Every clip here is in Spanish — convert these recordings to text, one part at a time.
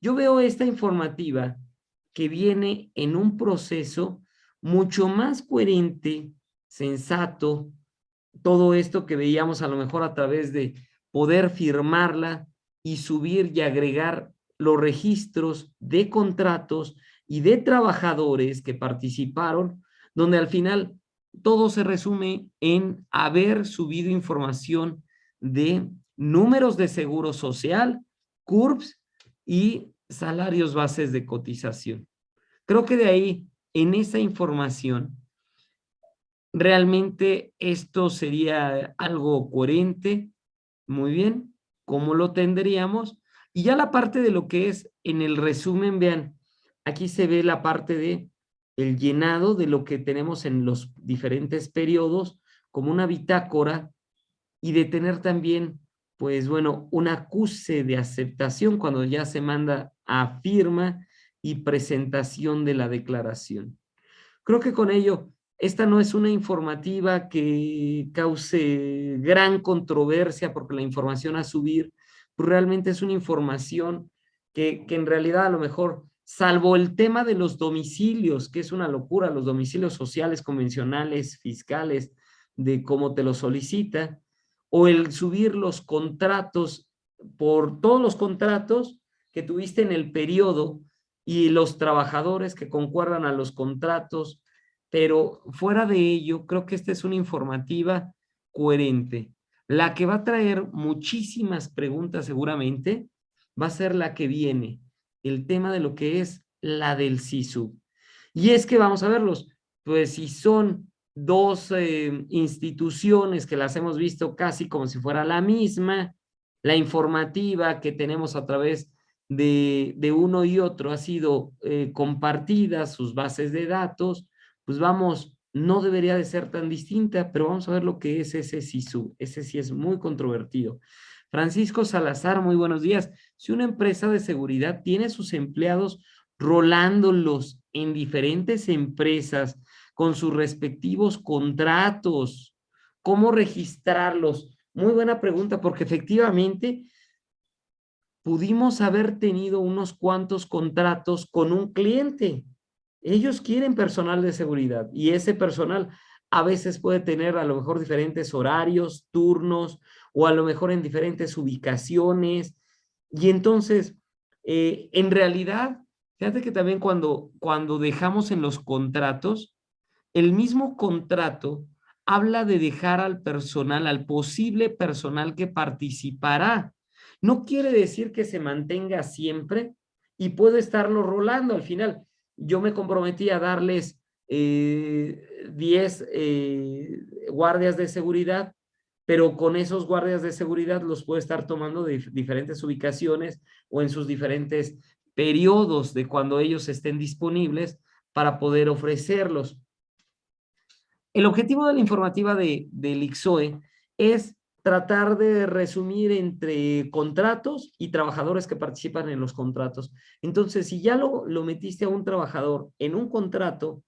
yo veo esta informativa que viene en un proceso mucho más coherente, sensato, todo esto que veíamos a lo mejor a través de poder firmarla y subir y agregar los registros de contratos y de trabajadores que participaron, donde al final todo se resume en haber subido información de números de seguro social, CURPS y salarios bases de cotización. Creo que de ahí, en esa información, realmente esto sería algo coherente, muy bien, ¿cómo lo tendríamos? Y ya la parte de lo que es en el resumen, vean, aquí se ve la parte de el llenado de lo que tenemos en los diferentes periodos, como una bitácora, y de tener también, pues bueno, un acuse de aceptación cuando ya se manda a firma y presentación de la declaración. Creo que con ello, esta no es una informativa que cause gran controversia porque la información a subir pues realmente es una información que, que en realidad a lo mejor salvo el tema de los domicilios, que es una locura, los domicilios sociales, convencionales, fiscales, de cómo te lo solicita, o el subir los contratos por todos los contratos que tuviste en el periodo y los trabajadores que concuerdan a los contratos, pero fuera de ello, creo que esta es una informativa coherente. La que va a traer muchísimas preguntas seguramente va a ser la que viene, el tema de lo que es la del SISU. Y es que vamos a verlos, pues si son dos eh, instituciones que las hemos visto casi como si fuera la misma, la informativa que tenemos a través de, de uno y otro ha sido eh, compartida, sus bases de datos, pues vamos, no debería de ser tan distinta, pero vamos a ver lo que es ese SISU. Ese sí es muy controvertido. Francisco Salazar, muy buenos días. Si una empresa de seguridad tiene sus empleados rolándolos en diferentes empresas con sus respectivos contratos, ¿cómo registrarlos? Muy buena pregunta, porque efectivamente pudimos haber tenido unos cuantos contratos con un cliente. Ellos quieren personal de seguridad y ese personal a veces puede tener a lo mejor diferentes horarios, turnos, o a lo mejor en diferentes ubicaciones. Y entonces, eh, en realidad, fíjate que también cuando, cuando dejamos en los contratos, el mismo contrato habla de dejar al personal, al posible personal que participará. No quiere decir que se mantenga siempre y puede estarlo rolando al final. Yo me comprometí a darles 10 eh, eh, guardias de seguridad, pero con esos guardias de seguridad los puede estar tomando de diferentes ubicaciones o en sus diferentes periodos de cuando ellos estén disponibles para poder ofrecerlos. El objetivo de la informativa de, del IXOE es tratar de resumir entre contratos y trabajadores que participan en los contratos. Entonces, si ya lo, lo metiste a un trabajador en un contrato,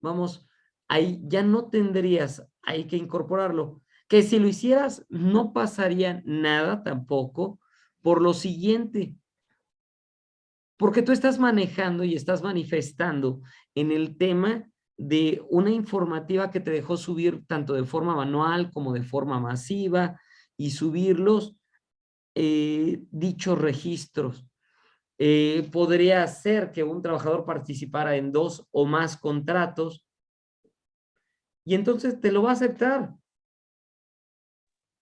vamos, ahí ya no tendrías, hay que incorporarlo. Que si lo hicieras no pasaría nada tampoco por lo siguiente. Porque tú estás manejando y estás manifestando en el tema de una informativa que te dejó subir tanto de forma manual como de forma masiva y subirlos eh, dichos registros. Eh, podría ser que un trabajador participara en dos o más contratos y entonces te lo va a aceptar.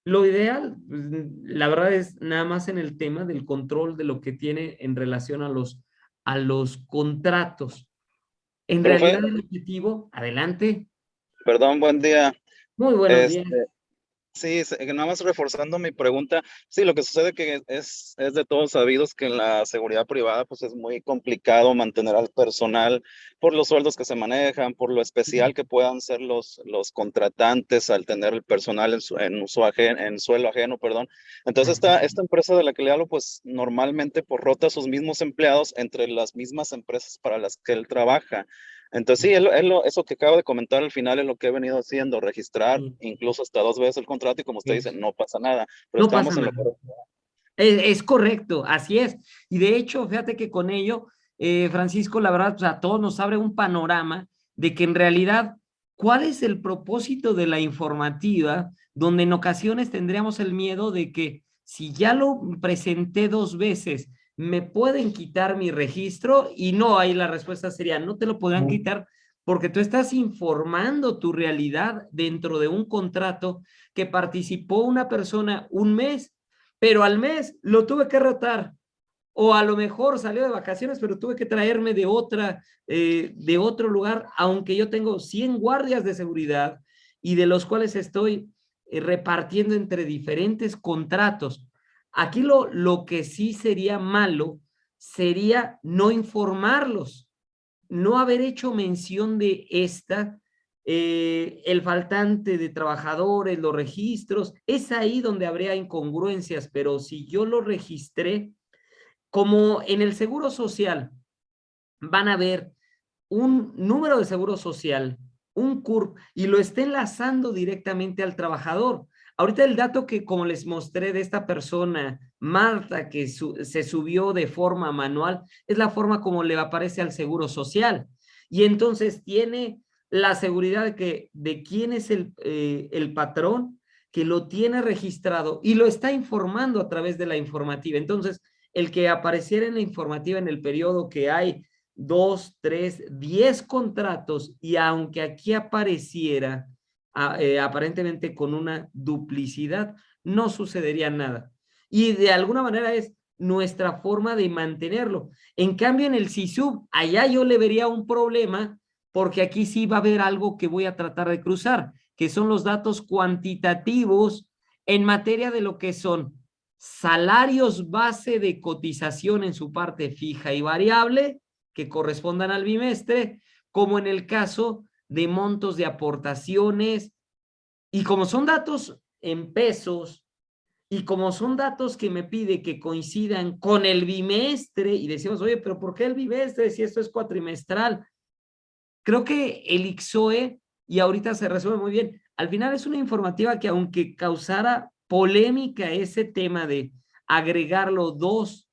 Lo ideal, pues, la verdad es nada más en el tema del control de lo que tiene en relación a los, a los contratos. En realidad el objetivo, adelante. Perdón, buen día. Muy buenos días. Sí, nada más reforzando mi pregunta, sí, lo que sucede que es, es de todos sabidos que en la seguridad privada pues es muy complicado mantener al personal por los sueldos que se manejan, por lo especial que puedan ser los, los contratantes al tener el personal en, su, en, en suelo ajeno, perdón. Entonces esta, esta empresa de la que le hablo pues normalmente por rota sus mismos empleados entre las mismas empresas para las que él trabaja. Entonces, sí, eso que acabo de comentar al final es lo que he venido haciendo, registrar incluso hasta dos veces el contrato y como usted dice, no pasa nada. Pero estamos en lo Es, correcto, así es. Y de hecho, fíjate que con ello, eh, Francisco, la verdad, a todos nos abre un panorama de que en realidad, ¿cuál es el propósito de la informativa? Donde en ocasiones tendríamos el miedo de que si ya lo presenté dos veces, me pueden quitar mi registro y no, ahí la respuesta sería, no te lo podrán quitar porque tú estás informando tu realidad dentro de un contrato que participó una persona un mes pero al mes lo tuve que rotar. O a lo mejor salió de vacaciones, pero tuve que traerme de, otra, eh, de otro lugar, aunque yo tengo 100 guardias de seguridad y de los cuales estoy eh, repartiendo entre diferentes contratos. Aquí lo, lo que sí sería malo sería no informarlos, no haber hecho mención de esta eh, el faltante de trabajadores, los registros, es ahí donde habría incongruencias, pero si yo lo registré, como en el seguro social, van a ver un número de seguro social, un CURP, y lo esté enlazando directamente al trabajador. Ahorita el dato que como les mostré de esta persona, Marta, que se subió de forma manual, es la forma como le aparece al seguro social. Y entonces tiene la seguridad de, que, de quién es el, eh, el patrón que lo tiene registrado y lo está informando a través de la informativa. Entonces, el que apareciera en la informativa en el periodo que hay dos, tres, diez contratos y aunque aquí apareciera eh, aparentemente con una duplicidad, no sucedería nada. Y de alguna manera es nuestra forma de mantenerlo. En cambio, en el CISUB, allá yo le vería un problema porque aquí sí va a haber algo que voy a tratar de cruzar, que son los datos cuantitativos en materia de lo que son salarios base de cotización en su parte fija y variable, que correspondan al bimestre, como en el caso de montos de aportaciones, y como son datos en pesos, y como son datos que me pide que coincidan con el bimestre, y decimos, oye, pero ¿por qué el bimestre si esto es cuatrimestral? Creo que el IXOE, y ahorita se resuelve muy bien, al final es una informativa que aunque causara polémica ese tema de agregarlo dos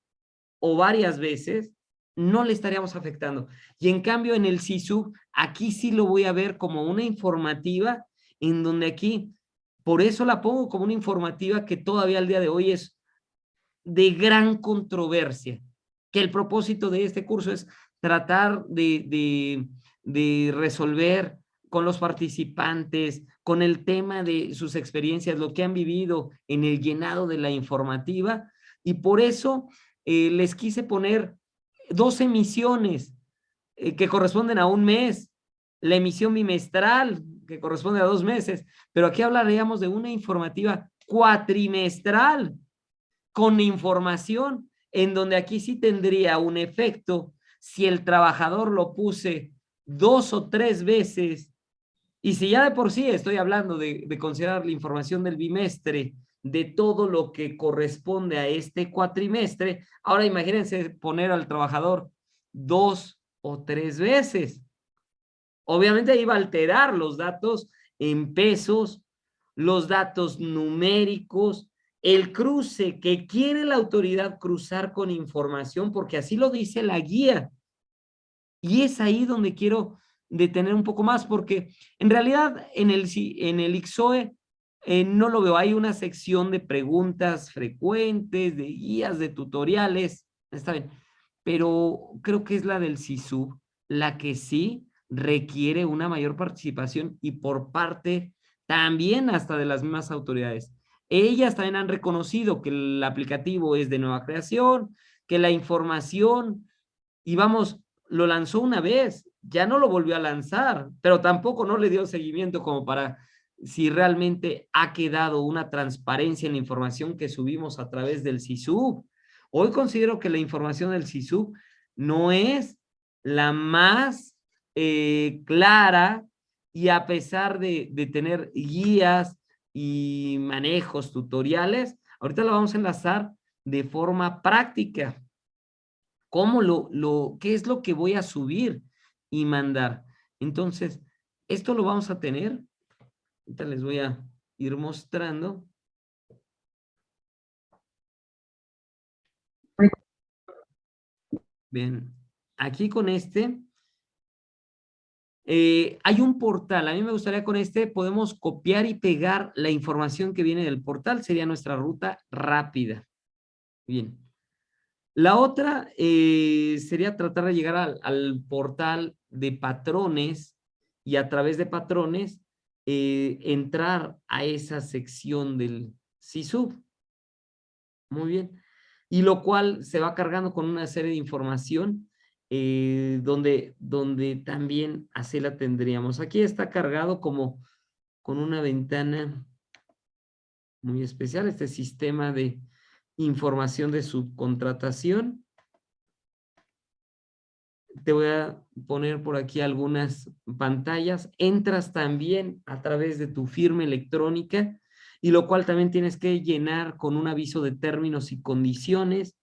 o varias veces, no le estaríamos afectando. Y en cambio en el SISU, aquí sí lo voy a ver como una informativa en donde aquí, por eso la pongo como una informativa que todavía al día de hoy es de gran controversia, que el propósito de este curso es tratar de, de de resolver con los participantes, con el tema de sus experiencias, lo que han vivido en el llenado de la informativa. Y por eso eh, les quise poner dos emisiones eh, que corresponden a un mes, la emisión bimestral que corresponde a dos meses, pero aquí hablaríamos de una informativa cuatrimestral con información en donde aquí sí tendría un efecto si el trabajador lo puse dos o tres veces, y si ya de por sí estoy hablando de, considerar la información del bimestre, de todo lo que corresponde a este cuatrimestre, ahora imagínense poner al trabajador dos o tres veces. Obviamente iba a alterar los datos en pesos, los datos numéricos, el cruce que quiere la autoridad cruzar con información, porque así lo dice la guía. Y es ahí donde quiero detener un poco más, porque en realidad en el, en el IXOE eh, no lo veo. Hay una sección de preguntas frecuentes, de guías, de tutoriales, está bien, pero creo que es la del SISU, la que sí requiere una mayor participación y por parte también hasta de las mismas autoridades. Ellas también han reconocido que el aplicativo es de nueva creación, que la información, y vamos, lo lanzó una vez, ya no lo volvió a lanzar, pero tampoco no le dio seguimiento como para si realmente ha quedado una transparencia en la información que subimos a través del SISU. Hoy considero que la información del SISU no es la más eh, clara y a pesar de, de tener guías y manejos tutoriales, ahorita la vamos a enlazar de forma práctica cómo lo, lo, qué es lo que voy a subir y mandar. Entonces, esto lo vamos a tener. Ahorita les voy a ir mostrando. Bien, aquí con este, eh, hay un portal, a mí me gustaría con este, podemos copiar y pegar la información que viene del portal, sería nuestra ruta rápida. Bien. La otra eh, sería tratar de llegar al, portal de patrones y a través de patrones eh, entrar a esa sección del CISUB. Muy bien. Y lo cual se va cargando con una serie de información eh, donde, donde también así la tendríamos. Aquí está cargado como con una ventana muy especial, este sistema de información de subcontratación. Te voy a poner por aquí algunas pantallas. Entras también a través de tu firma electrónica y lo cual también tienes que llenar con un aviso de términos y condiciones.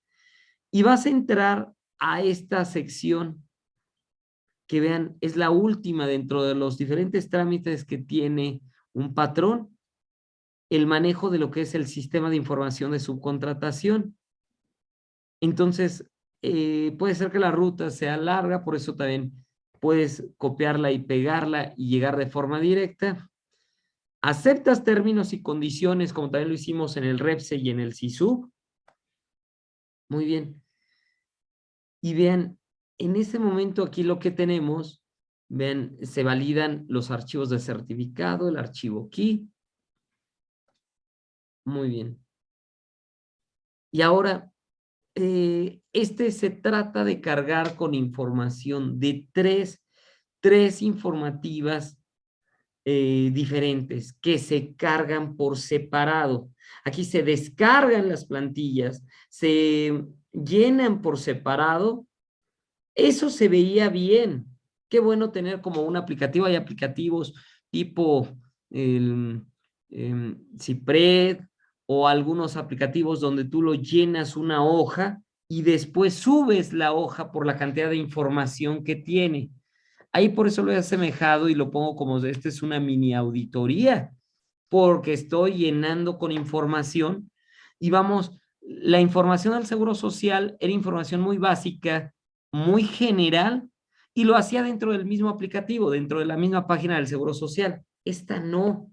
Y vas a entrar a esta sección que vean, es la última dentro de los diferentes trámites que tiene un patrón, el manejo de lo que es el sistema de información de subcontratación. Entonces, eh, puede ser que la ruta sea larga, por eso también puedes copiarla y pegarla y llegar de forma directa. Aceptas términos y condiciones, como también lo hicimos en el REPSE y en el SISU. Muy bien. Y vean, en ese momento aquí lo que tenemos, vean, se validan los archivos de certificado, el archivo key. Muy bien. Y ahora, eh, este se trata de cargar con información de tres, tres informativas eh, diferentes que se cargan por separado. Aquí se descargan las plantillas, se llenan por separado, eso se veía bien. Qué bueno tener como un aplicativo, hay aplicativos tipo el, em, Cipred o algunos aplicativos donde tú lo llenas una hoja y después subes la hoja por la cantidad de información que tiene. Ahí por eso lo he asemejado y lo pongo como, esta es una mini auditoría, porque estoy llenando con información y vamos la información del Seguro Social era información muy básica, muy general, y lo hacía dentro del mismo aplicativo, dentro de la misma página del Seguro Social. Esta no.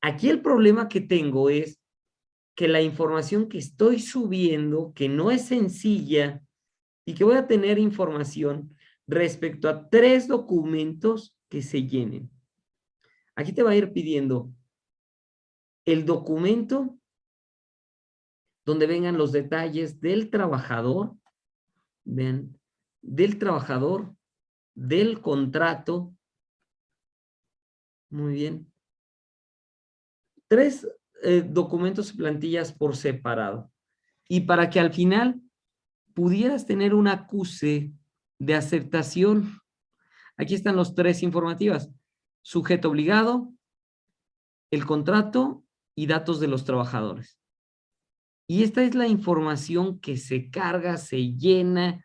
Aquí el problema que tengo es que la información que estoy subiendo, que no es sencilla, y que voy a tener información respecto a tres documentos que se llenen. Aquí te va a ir pidiendo el documento donde vengan los detalles del trabajador, del trabajador, del contrato. Muy bien. Tres eh, documentos y plantillas por separado. Y para que al final pudieras tener un acuse de aceptación. Aquí están los tres informativas. Sujeto obligado, el contrato y datos de los trabajadores. Y esta es la información que se carga, se llena,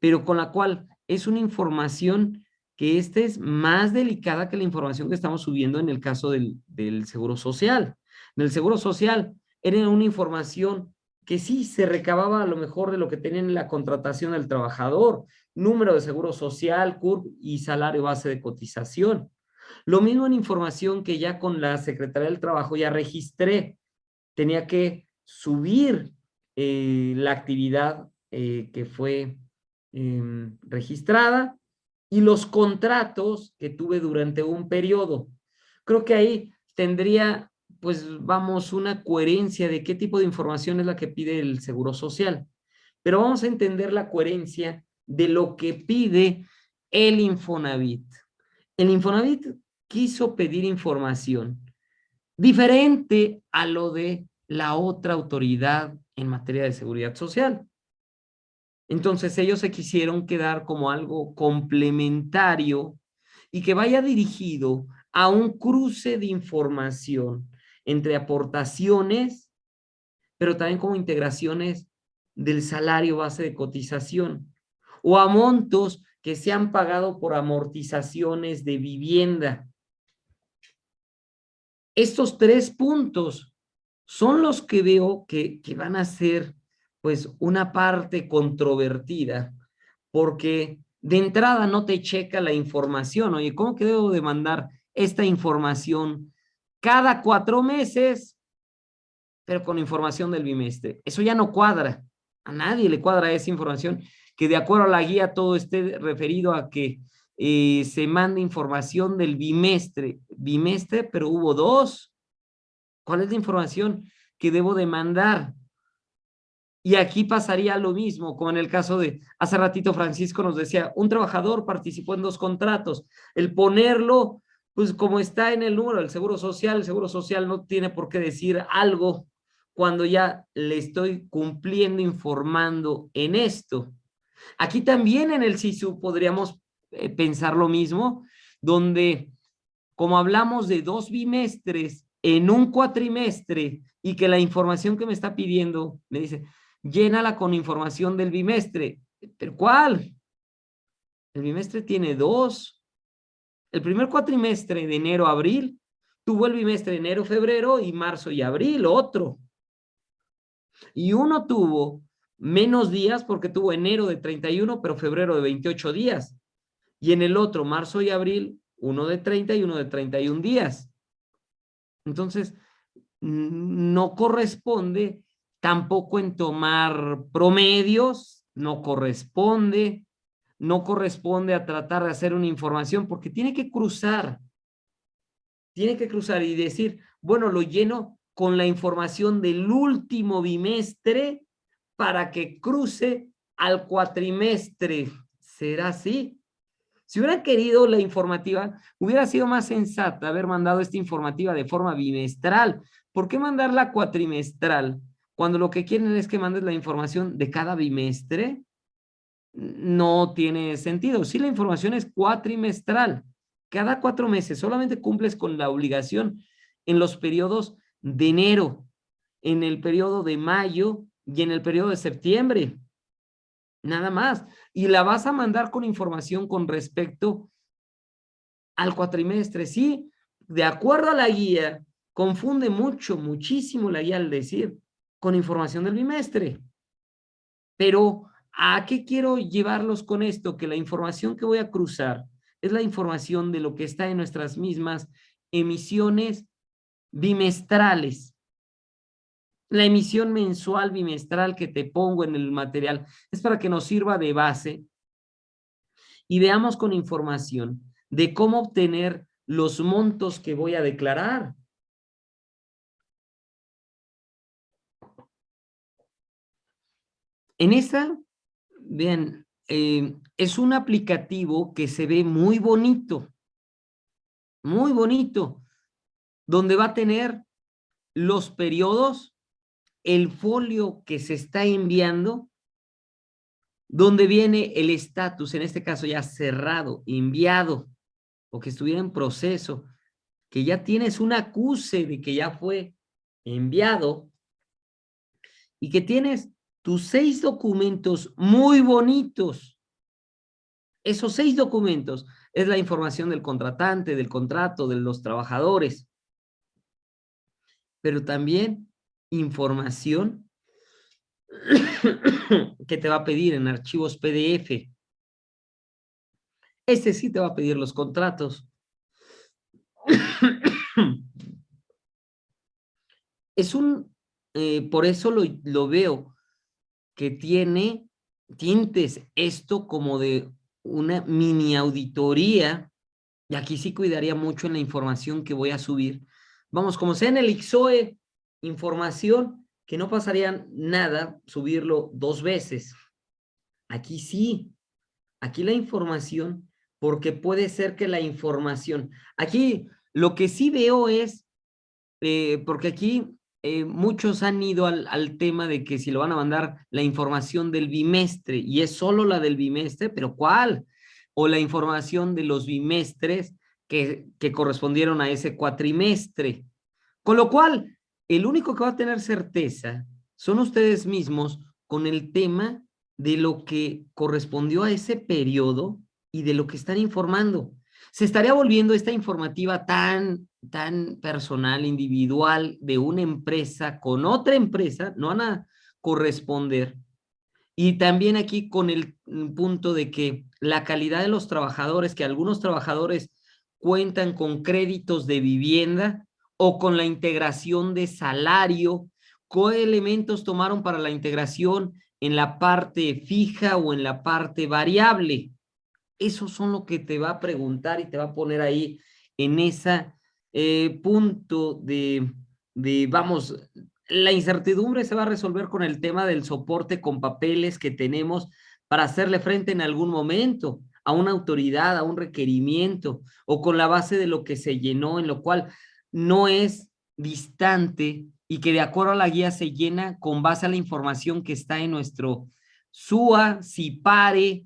pero con la cual es una información que esta es más delicada que la información que estamos subiendo en el caso del, Seguro Social. En el Seguro Social era una información que sí se recababa a lo mejor de lo que tenían en la contratación del trabajador, número de seguro social, CURP y salario base de cotización. Lo mismo en información que ya con la Secretaría del Trabajo ya registré. Tenía que subir eh, la actividad eh, que fue em, registrada y los contratos que tuve durante un periodo. Creo que ahí tendría, pues vamos, una coherencia de qué tipo de información es la que pide el Seguro Social. Pero vamos a entender la coherencia de lo que pide el Infonavit. El Infonavit quiso pedir información diferente a lo de la otra autoridad en materia de seguridad social. Entonces ellos se quisieron quedar como algo complementario y que vaya dirigido a un cruce de información entre aportaciones, pero también como integraciones del salario base de cotización o a montos que se han pagado por amortizaciones de vivienda. Estos tres puntos son los que veo que, van a ser pues una parte controvertida, porque de entrada no te checa la información. Oye, ¿cómo que debo de mandar esta información cada cuatro meses, pero con información del bimestre? Eso ya no cuadra. A nadie le cuadra esa información, que de acuerdo a la guía todo esté referido a que eh, se manda información del bimestre. Bimestre, pero hubo dos. ¿Cuál es la información que debo de mandar? Y aquí pasaría lo mismo, como en el caso de, hace ratito Francisco nos decía, un trabajador participó en dos contratos. El ponerlo, pues como está en el número del Seguro Social, el Seguro Social no tiene por qué decir algo cuando ya le estoy cumpliendo, informando en esto. Aquí también en el SISU podríamos eh, pensar lo mismo, donde como hablamos de dos bimestres en un cuatrimestre y que la información que me está pidiendo me dice, llénala con información del bimestre. ¿Pero cuál? El bimestre tiene dos. El primer cuatrimestre de enero a abril tuvo el bimestre enero, febrero y marzo y abril, otro. Y uno tuvo menos días porque tuvo enero de 31, pero febrero de 28 días. Y en el otro, marzo y abril, uno de 30 y uno de 31 días. Entonces, no corresponde tampoco en tomar promedios, no corresponde, no corresponde a tratar de hacer una información porque tiene que cruzar, tiene que cruzar y decir, bueno, lo lleno con la información del último bimestre para que cruce al cuatrimestre. ¿Será así? Si hubiera querido la informativa, hubiera sido más sensata haber mandado esta informativa de forma bimestral. ¿Por qué mandarla cuatrimestral? Cuando lo que quieren es que mandes la información de cada bimestre, no tiene sentido. Si la información es cuatrimestral, cada cuatro meses solamente cumples con la obligación en los periodos de enero, en el periodo de mayo y en el periodo de septiembre. Nada más. Y la vas a mandar con información con respecto al cuatrimestre. Sí, de acuerdo a la guía, confunde mucho, muchísimo la guía al decir con información del bimestre. Pero, ¿a qué quiero llevarlos con esto? Que la información que voy a cruzar es la información de lo que está en nuestras mismas emisiones bimestrales. La emisión mensual bimestral que te pongo en el material es para que nos sirva de base y veamos con información de cómo obtener los montos que voy a declarar. En esta, vean, eh, es un aplicativo que se ve muy bonito, muy bonito, donde va a tener los periodos, el folio que se está enviando, donde viene el estatus, en este caso ya cerrado, enviado, o que estuviera en proceso, que ya tienes un acuse de que ya fue enviado, y que tienes tus seis documentos muy bonitos. Esos seis documentos es la información del contratante, del contrato, de los trabajadores. Pero también información que te va a pedir en archivos PDF. Este sí te va a pedir los contratos. Es un, eh, por eso lo, lo veo que tiene tintes esto como de una mini auditoría, y aquí sí cuidaría mucho en la información que voy a subir. Vamos, como sea en el IXOE, información que no pasaría nada subirlo dos veces. Aquí sí, aquí la información, porque puede ser que la información, aquí lo que sí veo es, eh, porque aquí eh, muchos han ido al, tema de que si lo van a mandar la información del bimestre y es solo la del bimestre, pero ¿cuál? O la información de los bimestres que, que correspondieron a ese cuatrimestre. Con lo cual, el único que va a tener certeza son ustedes mismos con el tema de lo que correspondió a ese periodo y de lo que están informando. Se estaría volviendo esta informativa tan tan personal, individual de una empresa con otra empresa, no van a corresponder. Y también aquí con el punto de que la calidad de los trabajadores, que algunos trabajadores cuentan con créditos de vivienda o con la integración de salario, ¿qué elementos tomaron para la integración en la parte fija o en la parte variable? Esos son lo que te va a preguntar y te va a poner ahí en ese eh, punto de, de, vamos, la incertidumbre se va a resolver con el tema del soporte con papeles que tenemos para hacerle frente en algún momento a una autoridad, a un requerimiento, o con la base de lo que se llenó, en lo cual no es distante y que de acuerdo a la guía se llena con base a la información que está en nuestro SUA, CIPARE,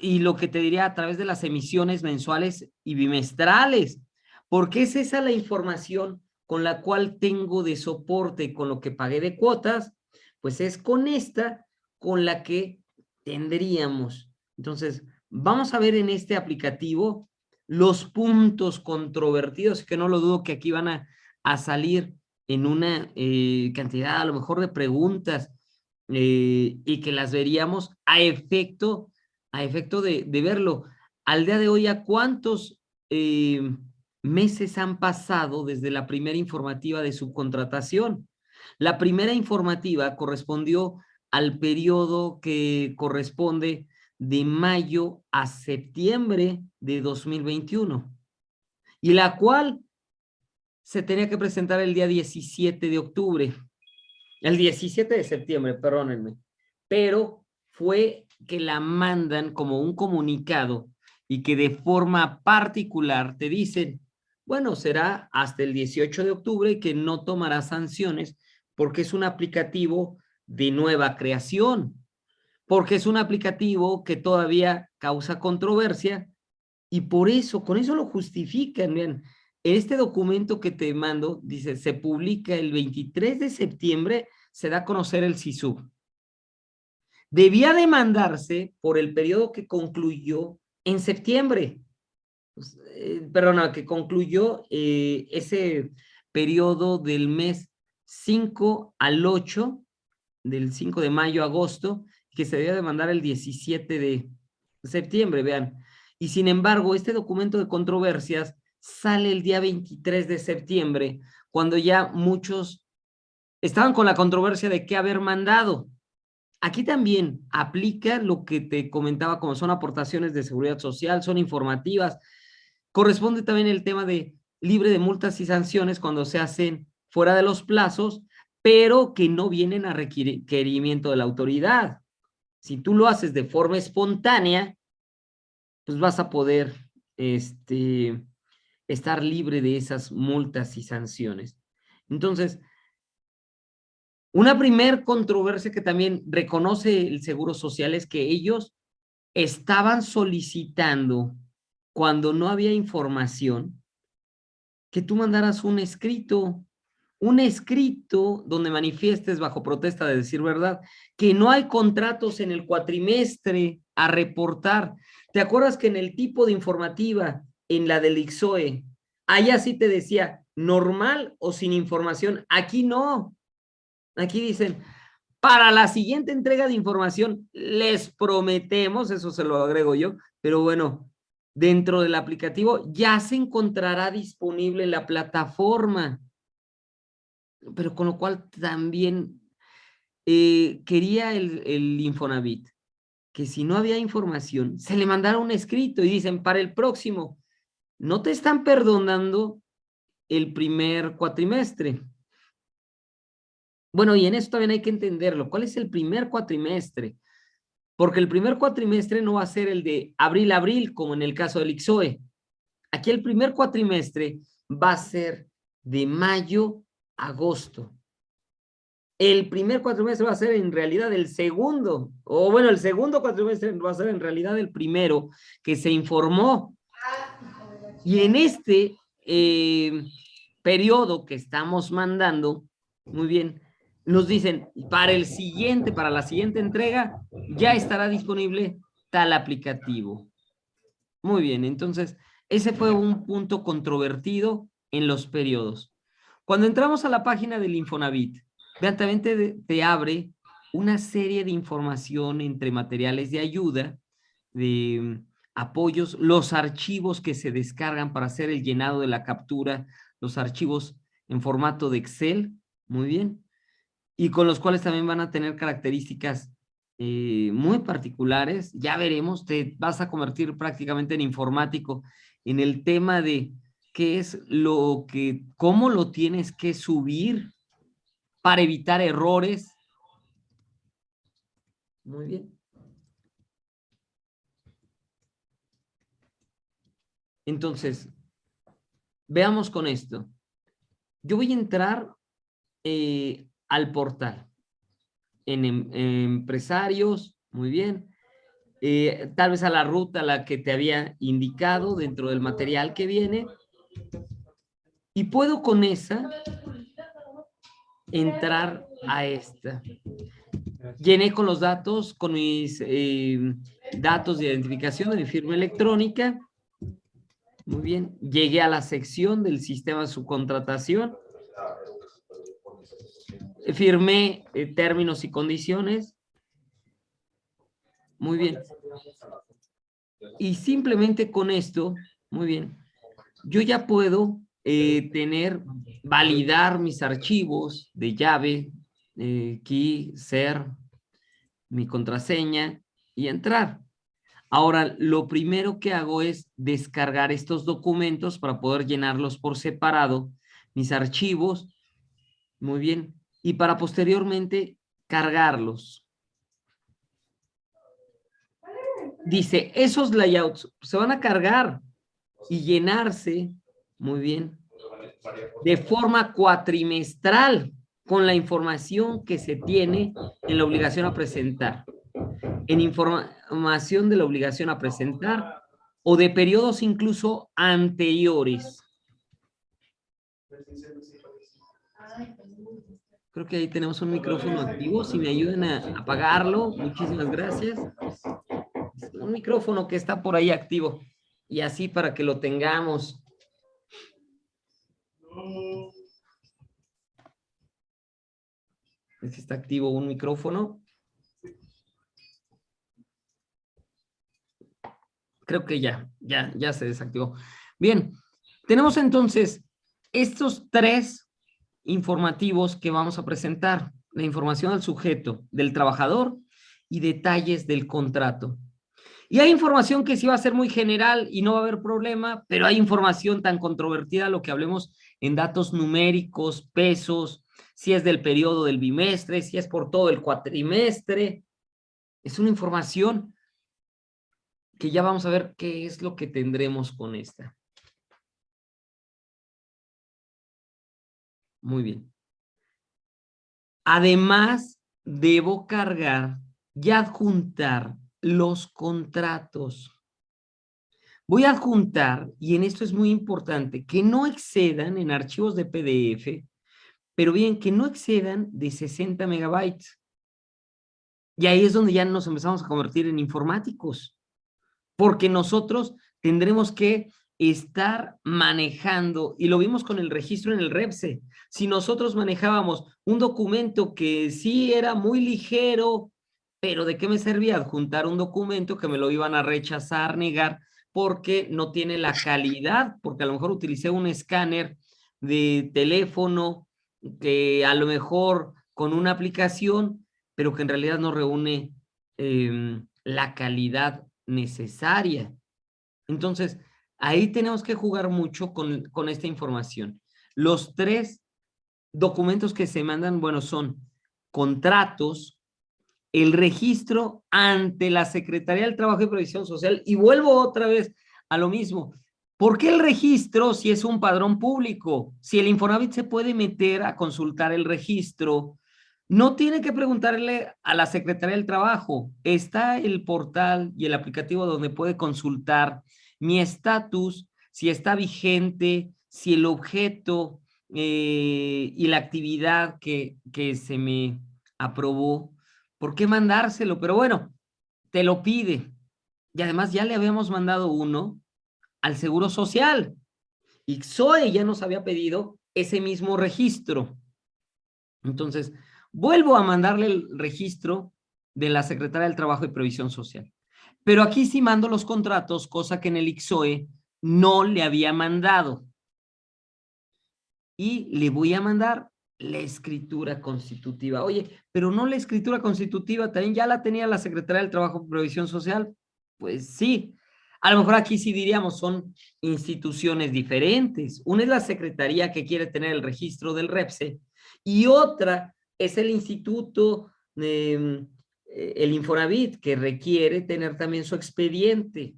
y lo que te diría a través de las emisiones mensuales y bimestrales, porque es esa la información con la cual tengo de soporte con lo que pagué de cuotas, pues es con esta con la que tendríamos. Entonces, vamos a ver en este aplicativo los puntos controvertidos, que no lo dudo que aquí van a, salir en una eh, cantidad a lo mejor de preguntas eh, y que las veríamos a efecto, a efecto de, verlo. Al día de hoy, ¿a cuántos eh, meses han pasado desde la primera informativa de subcontratación. La primera informativa correspondió al periodo que corresponde de mayo a septiembre de 2021 y la cual se tenía que presentar el día 17 de octubre, el 17 de septiembre, perdónenme, pero fue que la mandan como un comunicado y que de forma particular te dicen, bueno, será hasta el 18 de octubre que no tomará sanciones porque es un aplicativo de nueva creación, porque es un aplicativo que todavía causa controversia y por eso, con eso lo justifican. Vean, este documento que te mando, dice, se publica el 23 de septiembre, se da a conocer el SISU. Debía demandarse por el periodo que concluyó en septiembre. Pues, eh, perdona, que concluyó eh, ese periodo del mes 5 al 8, del 5 de mayo a agosto, que se debía demandar el 17 de septiembre, vean. Y sin embargo, este documento de controversias sale el día 23 de septiembre, cuando ya muchos estaban con la controversia de qué haber mandado. Aquí también aplica lo que te comentaba como son aportaciones de seguridad social, son informativas, Corresponde también el tema de libre de multas y sanciones cuando se hacen fuera de los plazos, pero que no vienen a requerimiento de la autoridad. Si tú lo haces de forma espontánea, pues vas a poder este, estar libre de esas multas y sanciones. Entonces, una primer controversia que también reconoce el Seguro Social es que ellos estaban solicitando cuando no había información, que tú mandaras un escrito, un escrito donde manifiestes bajo protesta de decir verdad, que no hay contratos en el cuatrimestre a reportar. ¿Te acuerdas que en el tipo de informativa, en la del IXOE, allá sí te decía normal o sin información? Aquí no. Aquí dicen, para la siguiente entrega de información, les prometemos, eso se lo agrego yo, pero bueno, dentro del aplicativo ya se encontrará disponible la plataforma. Pero con lo cual también eh, quería el, el Infonavit que si no había información, se le mandara un escrito y dicen, para el próximo, no te están perdonando el primer cuatrimestre. Bueno, y en esto también hay que entenderlo. ¿Cuál es el primer cuatrimestre? Porque el primer cuatrimestre no va a ser el de abril-abril, como en el caso del IXOE. Aquí el primer cuatrimestre va a ser de mayo-agosto. El primer cuatrimestre va a ser en realidad el segundo, o bueno, el segundo cuatrimestre va a ser en realidad el primero que se informó. Y en este eh, periodo que estamos mandando, muy bien, nos dicen, para el siguiente, para la siguiente entrega, ya estará disponible tal aplicativo. Muy bien, entonces, ese fue un punto controvertido en los periodos. Cuando entramos a la página del Infonavit, vean, también te, te abre una serie de información entre materiales de ayuda, de mm, apoyos, los archivos que se descargan para hacer el llenado de la captura, los archivos en formato de Excel, muy bien, y con los cuales también van a tener características eh, muy particulares. Ya veremos, te vas a convertir prácticamente en informático en el tema de qué es lo que, cómo lo tienes que subir para evitar errores. Muy bien. Entonces, veamos con esto. Yo voy a entrar eh, al portal. En, em, empresarios, muy bien. Eh, tal vez a la ruta la que te había indicado dentro del material que viene. Y puedo con esa entrar a esta. Llené con los datos, con mis eh, datos de identificación de mi firma electrónica. Muy bien. Llegué a la sección del sistema de subcontratación firmé eh, términos y condiciones. Muy bien. Y simplemente con esto, muy bien, yo ya puedo eh, tener, validar mis archivos de llave, eh, key, ser, mi contraseña y entrar. Ahora, lo primero que hago es descargar estos documentos para poder llenarlos por separado, mis archivos. Muy bien y para posteriormente cargarlos. Dice, esos layouts se van a cargar y llenarse, muy bien, de forma cuatrimestral con la información que se tiene en la obligación a presentar. En información de la obligación a presentar o de periodos incluso anteriores. Creo que ahí tenemos un micrófono activo. Si me ayudan a apagarlo, muchísimas gracias. Un micrófono que está por ahí activo. Y así para que lo tengamos. Si está activo un micrófono. Creo que ya, ya, ya se desactivó. Bien, tenemos entonces estos tres informativos que vamos a presentar. La información al sujeto, del trabajador y detalles del contrato. Y hay información que sí va a ser muy general y no va a haber problema, pero hay información tan controvertida, lo que hablemos en datos numéricos, pesos, si es del periodo del bimestre, si es por todo el cuatrimestre. Es una información que ya vamos a ver qué es lo que tendremos con esta. Muy bien. Además, debo cargar y adjuntar los contratos. Voy a adjuntar, y en esto es muy importante, que no excedan en archivos de PDF, pero bien, que no excedan de 60 megabytes. Y ahí es donde ya nos empezamos a convertir en informáticos, porque nosotros tendremos que estar manejando, y lo vimos con el registro en el REPSE, si nosotros manejábamos un documento que sí era muy ligero, pero ¿de qué me servía adjuntar un documento que me lo iban a rechazar, negar, porque no tiene la calidad, porque a lo mejor utilicé un escáner de teléfono que a lo mejor con una aplicación, pero que en realidad no reúne em, la calidad necesaria. Entonces, ahí tenemos que jugar mucho con, con esta información. Los tres documentos que se mandan, bueno, son contratos, el registro ante la Secretaría del Trabajo y Previsión Social, y vuelvo otra vez a lo mismo. ¿Por qué el registro si es un padrón público? Si el Infonavit se puede meter a consultar el registro, no tiene que preguntarle a la Secretaría del Trabajo. Está el portal y el aplicativo donde puede consultar mi estatus, si está vigente, si el objeto eh, y la actividad que, que se me aprobó, ¿por qué mandárselo? Pero bueno, te lo pide. Y además ya le habíamos mandado uno al Seguro Social. Y Zoe ya nos había pedido ese mismo registro. Entonces, vuelvo a mandarle el registro de la Secretaría del Trabajo y Previsión Social. Pero aquí sí mando los contratos, cosa que en el IXOE no le había mandado. Y le voy a mandar la escritura constitutiva. Oye, pero no la escritura constitutiva, también ya la tenía la Secretaría del Trabajo y Previsión Social. Pues sí, a lo mejor aquí sí diríamos son instituciones diferentes. Una es la Secretaría que quiere tener el registro del REPSE y otra es el Instituto, eh, el Infonavit, que requiere tener también su expediente.